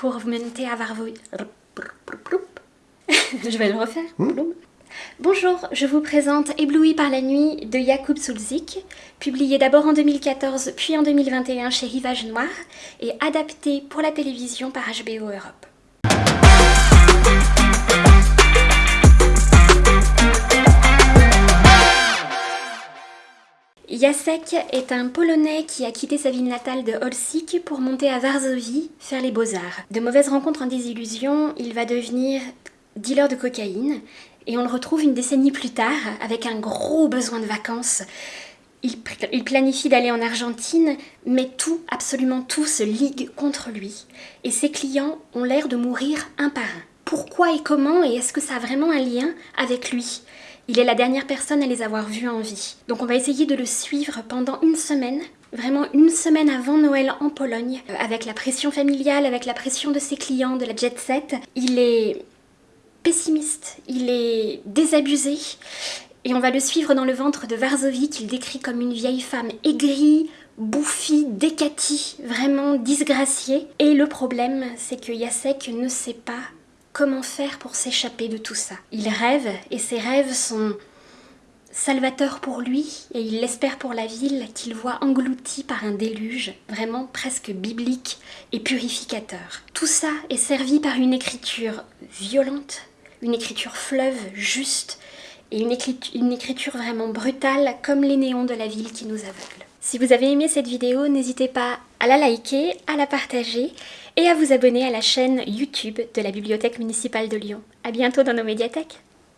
pour vous monter à Varvoy. Je vais le refaire. Bonjour, je vous présente Ébloui par la nuit de Jakub Sulzik, publié d'abord en 2014 puis en 2021 chez Rivage Noir et adapté pour la télévision par HBO Europe. Jacek est un Polonais qui a quitté sa ville natale de Olsik pour monter à Varsovie faire les beaux-arts. De mauvaises rencontres en désillusion, il va devenir dealer de cocaïne et on le retrouve une décennie plus tard avec un gros besoin de vacances. Il, il planifie d'aller en Argentine, mais tout, absolument tout, se ligue contre lui. Et ses clients ont l'air de mourir un par un. Pourquoi et comment et est-ce que ça a vraiment un lien avec lui? Il est la dernière personne à les avoir vus en vie. Donc on va essayer de le suivre pendant une semaine vraiment une semaine avant Noël en Pologne, euh, avec la pression familiale, avec la pression de ses clients, de la jet set. Il est pessimiste, il est désabusé, et on va le suivre dans le ventre de Varsovie qu'il décrit comme une vieille femme aigrie, bouffie, décatie, vraiment disgraciée. Et le problème, c'est que Yasek ne sait pas Comment faire pour s'échapper de tout ça? Il rêve et ses rêves sont salvateurs pour lui et il l'espère pour la ville qu'il voit engloutie par un déluge vraiment presque biblique et purificateur. Tout ça est servi par une écriture violente, une écriture fleuve juste et une écriture, une écriture vraiment brutale comme les néons de la ville qui nous aveugle. Si vous avez aimé cette vidéo, n'hésitez pas à la liker, à la partager et à vous abonner à la chaîne YouTube de la Bibliothèque municipale de Lyon. A bientôt dans nos médiathèques